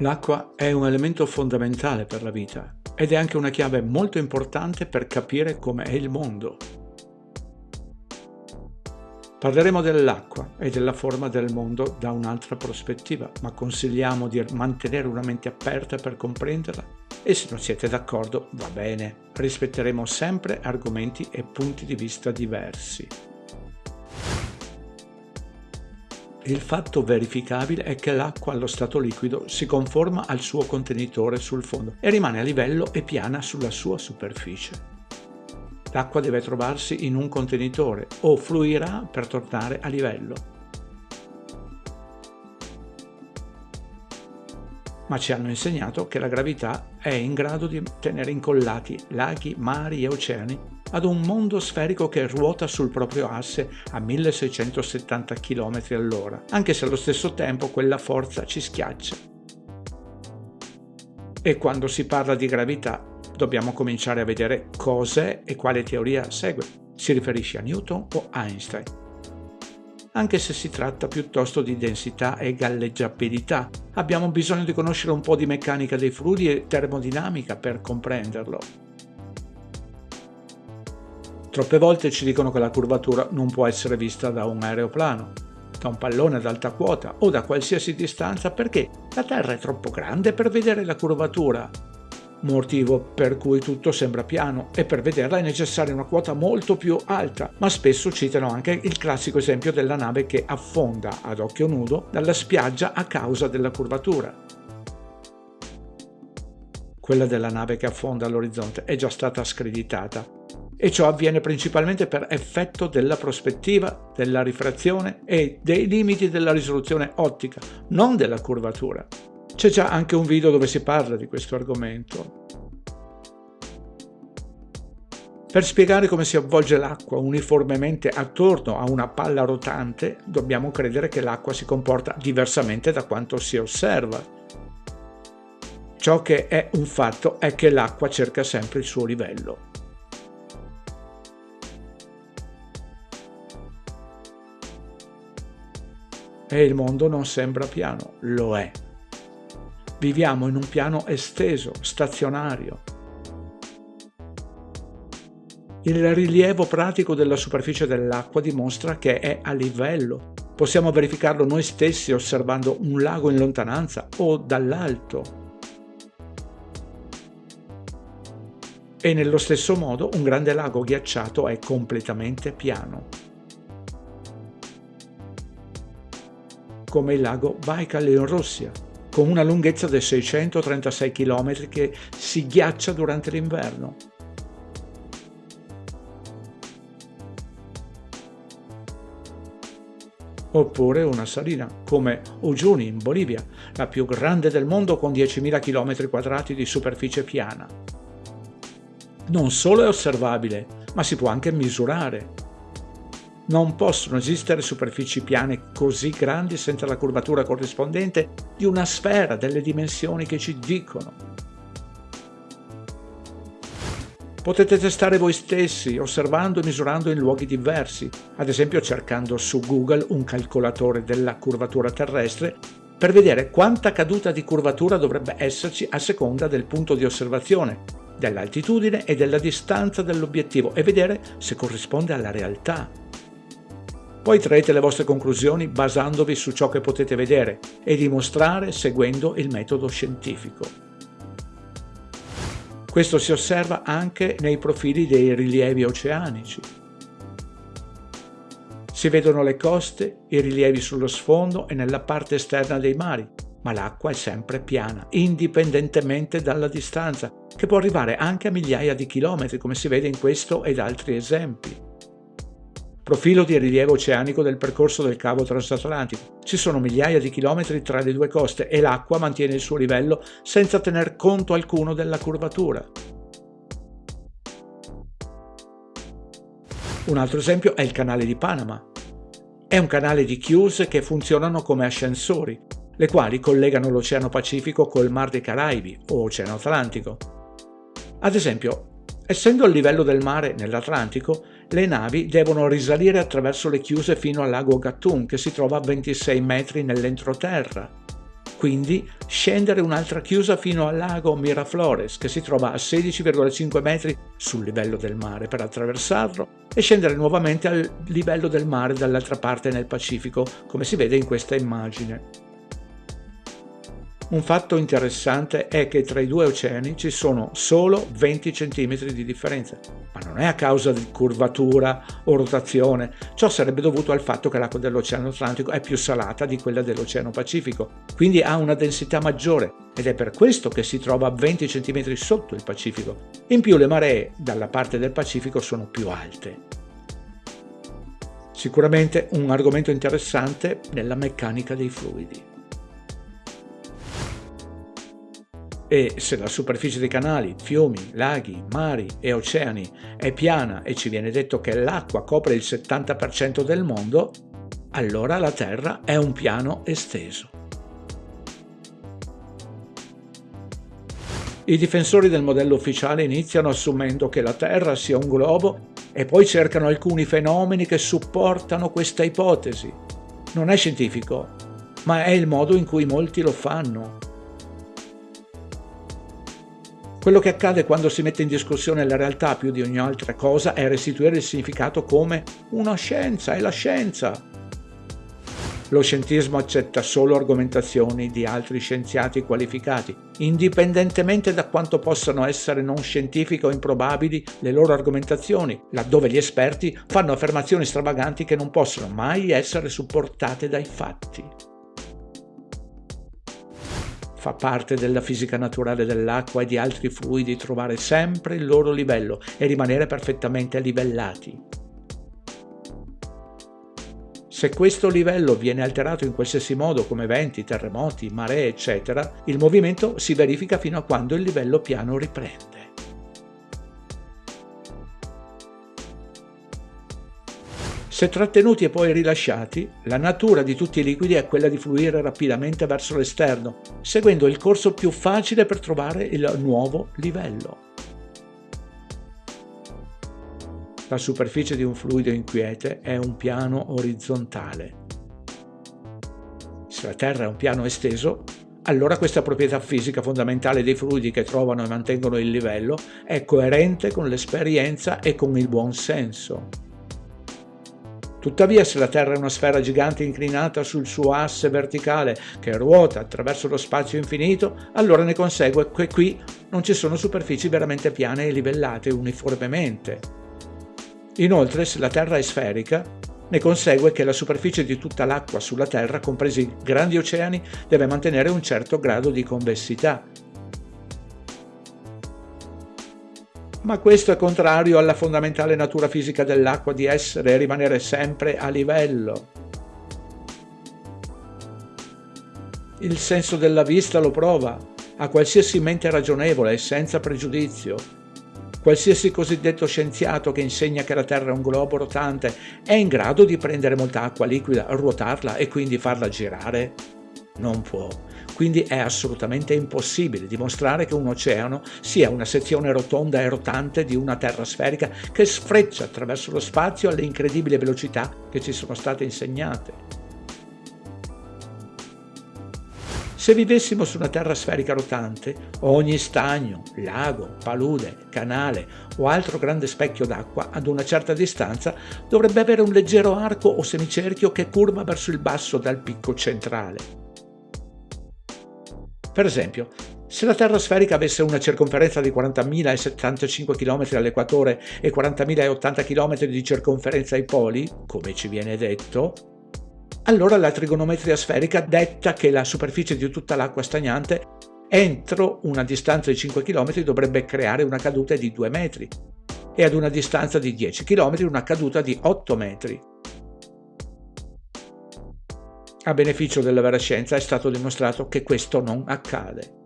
L'acqua è un elemento fondamentale per la vita ed è anche una chiave molto importante per capire come è il mondo. Parleremo dell'acqua e della forma del mondo da un'altra prospettiva, ma consigliamo di mantenere una mente aperta per comprenderla e se non siete d'accordo va bene, rispetteremo sempre argomenti e punti di vista diversi. Il fatto verificabile è che l'acqua allo stato liquido si conforma al suo contenitore sul fondo e rimane a livello e piana sulla sua superficie. L'acqua deve trovarsi in un contenitore o fluirà per tornare a livello. Ma ci hanno insegnato che la gravità è in grado di tenere incollati laghi, mari e oceani ad un mondo sferico che ruota sul proprio asse a 1670 km all'ora, anche se allo stesso tempo quella forza ci schiaccia. E quando si parla di gravità dobbiamo cominciare a vedere cos'è e quale teoria segue. Si riferisce a Newton o Einstein? Anche se si tratta piuttosto di densità e galleggiabilità, abbiamo bisogno di conoscere un po' di meccanica dei fluidi e termodinamica per comprenderlo. Troppe volte ci dicono che la curvatura non può essere vista da un aeroplano, da un pallone ad alta quota o da qualsiasi distanza perché la Terra è troppo grande per vedere la curvatura, motivo per cui tutto sembra piano e per vederla è necessaria una quota molto più alta, ma spesso citano anche il classico esempio della nave che affonda ad occhio nudo dalla spiaggia a causa della curvatura. Quella della nave che affonda all'orizzonte è già stata screditata e ciò avviene principalmente per effetto della prospettiva, della rifrazione e dei limiti della risoluzione ottica, non della curvatura. C'è già anche un video dove si parla di questo argomento. Per spiegare come si avvolge l'acqua uniformemente attorno a una palla rotante, dobbiamo credere che l'acqua si comporta diversamente da quanto si osserva. Ciò che è un fatto è che l'acqua cerca sempre il suo livello. E il mondo non sembra piano, lo è. Viviamo in un piano esteso, stazionario. Il rilievo pratico della superficie dell'acqua dimostra che è a livello. Possiamo verificarlo noi stessi osservando un lago in lontananza o dall'alto. E nello stesso modo un grande lago ghiacciato è completamente piano. Come il lago Baikal in Russia, con una lunghezza di 636 km che si ghiaccia durante l'inverno. Oppure una salina, come Uyuni in Bolivia, la più grande del mondo con 10.000 km di superficie piana. Non solo è osservabile, ma si può anche misurare non possono esistere superfici piane così grandi senza la curvatura corrispondente di una sfera delle dimensioni che ci dicono. Potete testare voi stessi, osservando e misurando in luoghi diversi, ad esempio cercando su Google un calcolatore della curvatura terrestre per vedere quanta caduta di curvatura dovrebbe esserci a seconda del punto di osservazione, dell'altitudine e della distanza dell'obiettivo e vedere se corrisponde alla realtà. Poi traete le vostre conclusioni basandovi su ciò che potete vedere e dimostrare seguendo il metodo scientifico. Questo si osserva anche nei profili dei rilievi oceanici. Si vedono le coste, i rilievi sullo sfondo e nella parte esterna dei mari, ma l'acqua è sempre piana, indipendentemente dalla distanza, che può arrivare anche a migliaia di chilometri, come si vede in questo ed altri esempi profilo di rilievo oceanico del percorso del cavo transatlantico. Ci sono migliaia di chilometri tra le due coste e l'acqua mantiene il suo livello senza tener conto alcuno della curvatura. Un altro esempio è il canale di Panama. È un canale di chiuse che funzionano come ascensori, le quali collegano l'Oceano Pacifico col Mar dei Caraibi o Oceano Atlantico. Ad esempio, essendo il livello del mare nell'Atlantico, le navi devono risalire attraverso le chiuse fino al lago Gatun, che si trova a 26 metri nell'entroterra. quindi scendere un'altra chiusa fino al lago Miraflores, che si trova a 16,5 metri sul livello del mare per attraversarlo e scendere nuovamente al livello del mare dall'altra parte nel Pacifico, come si vede in questa immagine. Un fatto interessante è che tra i due oceani ci sono solo 20 cm di differenza, ma non è a causa di curvatura o rotazione, ciò sarebbe dovuto al fatto che l'acqua dell'Oceano Atlantico è più salata di quella dell'Oceano Pacifico, quindi ha una densità maggiore ed è per questo che si trova 20 cm sotto il Pacifico. In più le maree dalla parte del Pacifico sono più alte. Sicuramente un argomento interessante nella meccanica dei fluidi. E se la superficie dei canali, fiumi, laghi, mari e oceani è piana e ci viene detto che l'acqua copre il 70% del mondo, allora la Terra è un piano esteso. I difensori del modello ufficiale iniziano assumendo che la Terra sia un globo e poi cercano alcuni fenomeni che supportano questa ipotesi. Non è scientifico, ma è il modo in cui molti lo fanno. Quello che accade quando si mette in discussione la realtà più di ogni altra cosa è restituire il significato come una scienza, è la scienza. Lo scientismo accetta solo argomentazioni di altri scienziati qualificati, indipendentemente da quanto possano essere non scientifiche o improbabili le loro argomentazioni, laddove gli esperti fanno affermazioni stravaganti che non possono mai essere supportate dai fatti fa parte della fisica naturale dell'acqua e di altri fluidi trovare sempre il loro livello e rimanere perfettamente livellati. Se questo livello viene alterato in qualsiasi modo come venti, terremoti, maree, eccetera, il movimento si verifica fino a quando il livello piano riprende. Se trattenuti e poi rilasciati, la natura di tutti i liquidi è quella di fluire rapidamente verso l'esterno, seguendo il corso più facile per trovare il nuovo livello. La superficie di un fluido inquiete è un piano orizzontale. Se la Terra è un piano esteso, allora questa proprietà fisica fondamentale dei fluidi che trovano e mantengono il livello è coerente con l'esperienza e con il buon senso. Tuttavia se la Terra è una sfera gigante inclinata sul suo asse verticale che ruota attraverso lo spazio infinito, allora ne consegue che qui non ci sono superfici veramente piane e livellate uniformemente. Inoltre, se la Terra è sferica, ne consegue che la superficie di tutta l'acqua sulla Terra, compresi i grandi oceani, deve mantenere un certo grado di convessità, ma questo è contrario alla fondamentale natura fisica dell'acqua di essere e rimanere sempre a livello. Il senso della vista lo prova, a qualsiasi mente ragionevole e senza pregiudizio. Qualsiasi cosiddetto scienziato che insegna che la Terra è un globo rotante è in grado di prendere molta acqua liquida, ruotarla e quindi farla girare? Non può quindi è assolutamente impossibile dimostrare che un oceano sia una sezione rotonda e rotante di una terra sferica che sfreccia attraverso lo spazio alle incredibili velocità che ci sono state insegnate. Se vivessimo su una terra sferica rotante, ogni stagno, lago, palude, canale o altro grande specchio d'acqua ad una certa distanza dovrebbe avere un leggero arco o semicerchio che curva verso il basso dal picco centrale. Per esempio, se la Terra sferica avesse una circonferenza di 40.075 km all'equatore e 40.080 km di circonferenza ai poli, come ci viene detto, allora la trigonometria sferica detta che la superficie di tutta l'acqua stagnante entro una distanza di 5 km dovrebbe creare una caduta di 2 metri e ad una distanza di 10 km una caduta di 8 metri. A beneficio della vera scienza è stato dimostrato che questo non accade.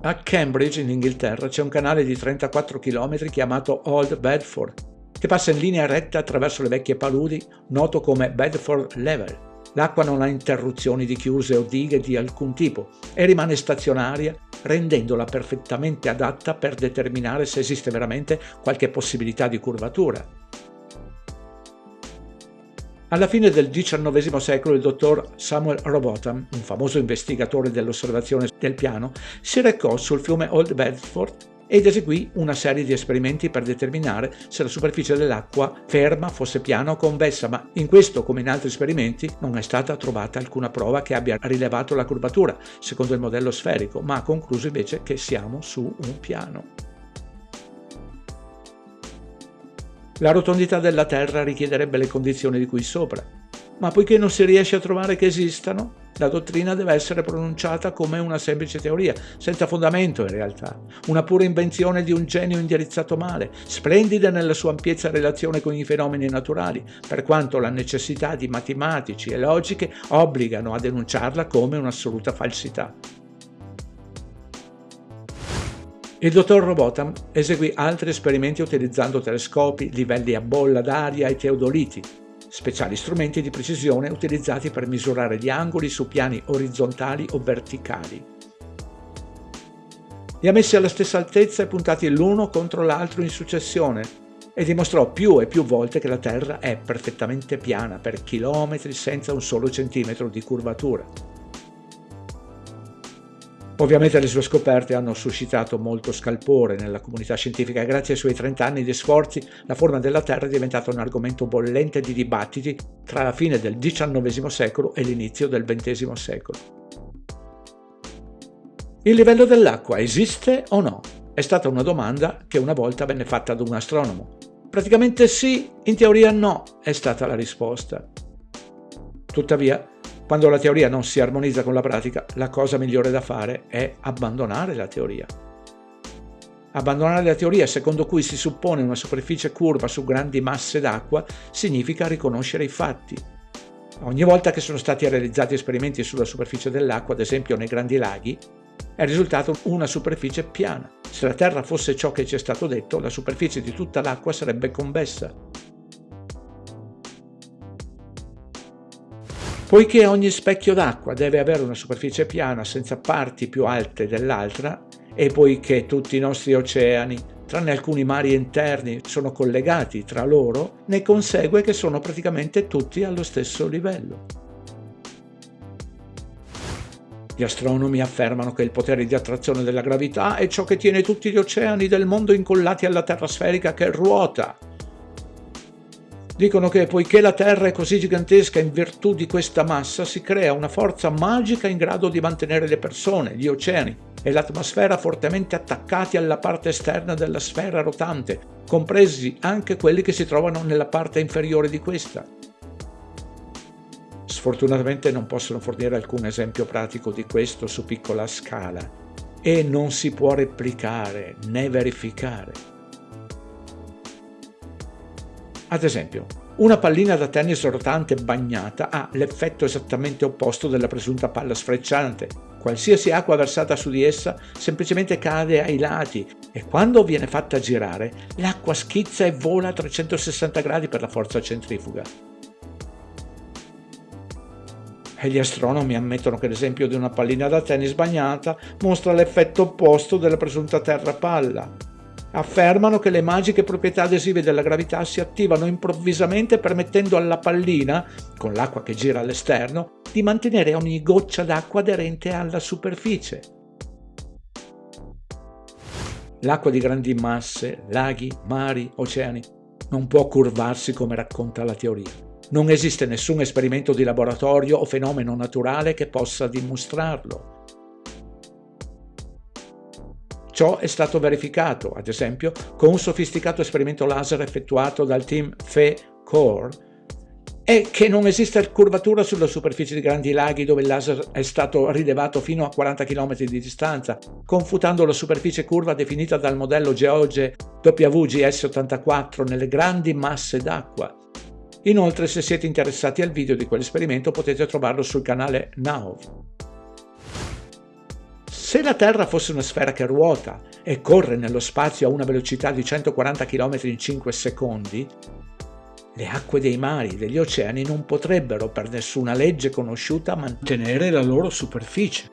A Cambridge, in Inghilterra, c'è un canale di 34 km chiamato Old Bedford, che passa in linea retta attraverso le vecchie paludi, noto come Bedford Level. L'acqua non ha interruzioni di chiuse o dighe di alcun tipo e rimane stazionaria, rendendola perfettamente adatta per determinare se esiste veramente qualche possibilità di curvatura. Alla fine del XIX secolo il dottor Samuel Robotham, un famoso investigatore dell'osservazione del piano, si recò sul fiume Old Bedford ed eseguì una serie di esperimenti per determinare se la superficie dell'acqua ferma fosse piana o convessa, ma in questo come in altri esperimenti non è stata trovata alcuna prova che abbia rilevato la curvatura secondo il modello sferico, ma ha concluso invece che siamo su un piano. La rotondità della Terra richiederebbe le condizioni di cui sopra, ma poiché non si riesce a trovare che esistano, la dottrina deve essere pronunciata come una semplice teoria, senza fondamento in realtà, una pura invenzione di un genio indirizzato male, splendida nella sua ampiezza relazione con i fenomeni naturali, per quanto la necessità di matematici e logiche obbligano a denunciarla come un'assoluta falsità. Il dottor Robotham eseguì altri esperimenti utilizzando telescopi, livelli a bolla d'aria e teodoliti, speciali strumenti di precisione utilizzati per misurare gli angoli su piani orizzontali o verticali. Li ha messi alla stessa altezza e puntati l'uno contro l'altro in successione e dimostrò più e più volte che la Terra è perfettamente piana per chilometri senza un solo centimetro di curvatura. Ovviamente le sue scoperte hanno suscitato molto scalpore nella comunità scientifica e grazie ai suoi 30 anni di sforzi la forma della Terra è diventata un argomento bollente di dibattiti tra la fine del XIX secolo e l'inizio del XX secolo. Il livello dell'acqua esiste o no? È stata una domanda che una volta venne fatta ad un astronomo. Praticamente sì, in teoria no, è stata la risposta. Tuttavia, quando la teoria non si armonizza con la pratica, la cosa migliore da fare è abbandonare la teoria. Abbandonare la teoria secondo cui si suppone una superficie curva su grandi masse d'acqua significa riconoscere i fatti. Ogni volta che sono stati realizzati esperimenti sulla superficie dell'acqua, ad esempio nei grandi laghi, è risultato una superficie piana. Se la Terra fosse ciò che ci è stato detto, la superficie di tutta l'acqua sarebbe convessa. Poiché ogni specchio d'acqua deve avere una superficie piana senza parti più alte dell'altra e poiché tutti i nostri oceani, tranne alcuni mari interni, sono collegati tra loro, ne consegue che sono praticamente tutti allo stesso livello. Gli astronomi affermano che il potere di attrazione della gravità è ciò che tiene tutti gli oceani del mondo incollati alla terra sferica che ruota Dicono che poiché la Terra è così gigantesca in virtù di questa massa, si crea una forza magica in grado di mantenere le persone, gli oceani e l'atmosfera fortemente attaccati alla parte esterna della sfera rotante, compresi anche quelli che si trovano nella parte inferiore di questa. Sfortunatamente non possono fornire alcun esempio pratico di questo su piccola scala e non si può replicare né verificare. Ad esempio, una pallina da tennis rotante bagnata ha l'effetto esattamente opposto della presunta palla sfrecciante. Qualsiasi acqua versata su di essa semplicemente cade ai lati e quando viene fatta girare l'acqua schizza e vola a 360 gradi per la forza centrifuga. E gli astronomi ammettono che l'esempio di una pallina da tennis bagnata mostra l'effetto opposto della presunta terra palla affermano che le magiche proprietà adesive della gravità si attivano improvvisamente permettendo alla pallina, con l'acqua che gira all'esterno, di mantenere ogni goccia d'acqua aderente alla superficie. L'acqua di grandi masse, laghi, mari, oceani, non può curvarsi come racconta la teoria. Non esiste nessun esperimento di laboratorio o fenomeno naturale che possa dimostrarlo. Ciò è stato verificato, ad esempio, con un sofisticato esperimento laser effettuato dal team FE Core e che non esiste curvatura sulla superficie di grandi laghi dove il laser è stato rilevato fino a 40 km di distanza, confutando la superficie curva definita dal modello Geoge WGS84 nelle grandi masse d'acqua. Inoltre, se siete interessati al video di quell'esperimento potete trovarlo sul canale NAOV. Se la Terra fosse una sfera che ruota e corre nello spazio a una velocità di 140 km in 5 secondi, le acque dei mari e degli oceani non potrebbero per nessuna legge conosciuta mantenere la loro superficie.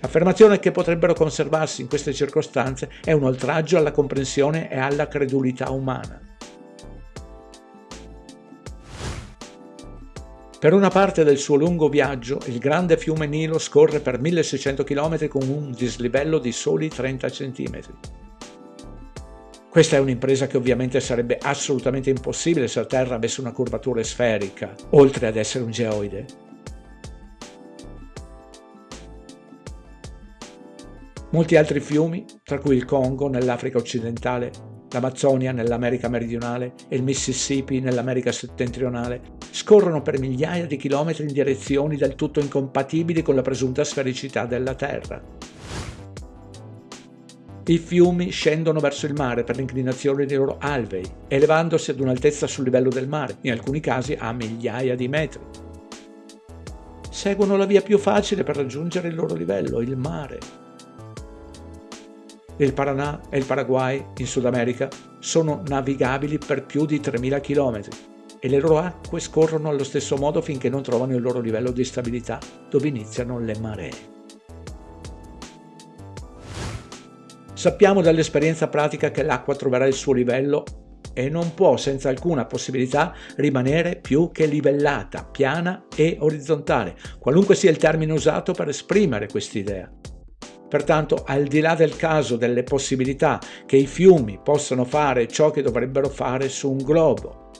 L'affermazione che potrebbero conservarsi in queste circostanze è un oltraggio alla comprensione e alla credulità umana. Per una parte del suo lungo viaggio, il grande fiume Nilo scorre per 1600 km con un dislivello di soli 30 cm. Questa è un'impresa che ovviamente sarebbe assolutamente impossibile se la Terra avesse una curvatura sferica, oltre ad essere un geoide. Molti altri fiumi, tra cui il Congo nell'Africa occidentale, l'Amazzonia nell'America meridionale e il Mississippi nell'America settentrionale, scorrono per migliaia di chilometri in direzioni del tutto incompatibili con la presunta sfericità della Terra. I fiumi scendono verso il mare per l'inclinazione dei loro alvei, elevandosi ad un'altezza sul livello del mare, in alcuni casi a migliaia di metri. Seguono la via più facile per raggiungere il loro livello, il mare. Il Paranà e il Paraguay, in Sud America, sono navigabili per più di 3.000 km e le loro acque scorrono allo stesso modo finché non trovano il loro livello di stabilità, dove iniziano le maree. Sappiamo dall'esperienza pratica che l'acqua troverà il suo livello e non può senza alcuna possibilità rimanere più che livellata, piana e orizzontale, qualunque sia il termine usato per esprimere quest'idea. Pertanto, al di là del caso delle possibilità che i fiumi possano fare ciò che dovrebbero fare su un globo,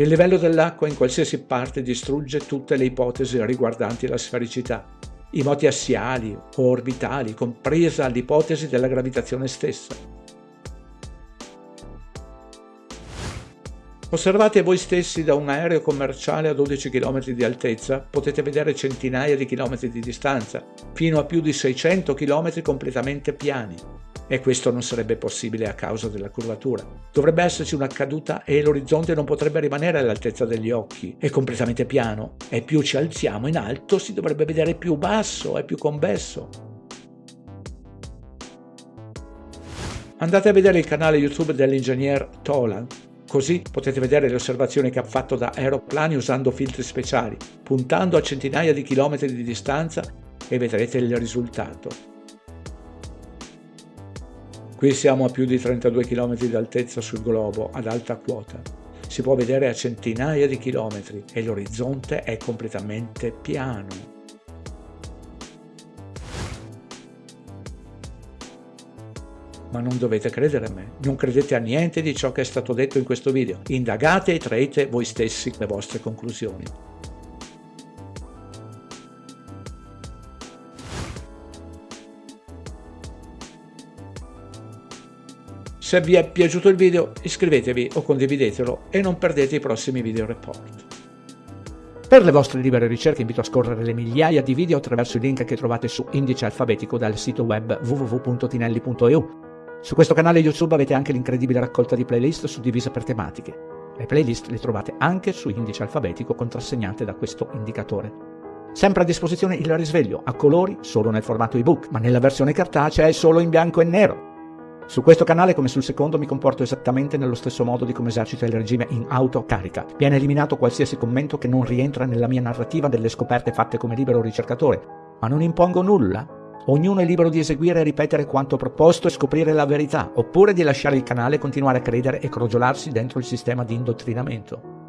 il livello dell'acqua in qualsiasi parte distrugge tutte le ipotesi riguardanti la sfericità i moti assiali o orbitali, compresa l'ipotesi della gravitazione stessa. Osservate voi stessi da un aereo commerciale a 12 km di altezza, potete vedere centinaia di chilometri di distanza, fino a più di 600 km completamente piani e questo non sarebbe possibile a causa della curvatura. Dovrebbe esserci una caduta e l'orizzonte non potrebbe rimanere all'altezza degli occhi, è completamente piano e più ci alziamo in alto si dovrebbe vedere più basso e più convesso. Andate a vedere il canale YouTube dell'ingegner Tolan, così potete vedere le osservazioni che ha fatto da aeroplani usando filtri speciali, puntando a centinaia di chilometri di distanza e vedrete il risultato. Qui siamo a più di 32 km di altezza sul globo, ad alta quota. Si può vedere a centinaia di chilometri e l'orizzonte è completamente piano. Ma non dovete credere a me, non credete a niente di ciò che è stato detto in questo video. Indagate e traete voi stessi le vostre conclusioni. Se vi è piaciuto il video iscrivetevi o condividetelo e non perdete i prossimi video report. Per le vostre libere ricerche invito a scorrere le migliaia di video attraverso i link che trovate su indice alfabetico dal sito web www.tinelli.eu. Su questo canale YouTube avete anche l'incredibile raccolta di playlist suddivise per tematiche. Le playlist le trovate anche su indice alfabetico contrassegnate da questo indicatore. Sempre a disposizione il risveglio a colori solo nel formato ebook, ma nella versione cartacea è solo in bianco e nero. Su questo canale, come sul secondo, mi comporto esattamente nello stesso modo di come esercita il regime in autocarica. Viene eliminato qualsiasi commento che non rientra nella mia narrativa delle scoperte fatte come libero ricercatore, ma non impongo nulla. Ognuno è libero di eseguire e ripetere quanto proposto e scoprire la verità, oppure di lasciare il canale e continuare a credere e crogiolarsi dentro il sistema di indottrinamento.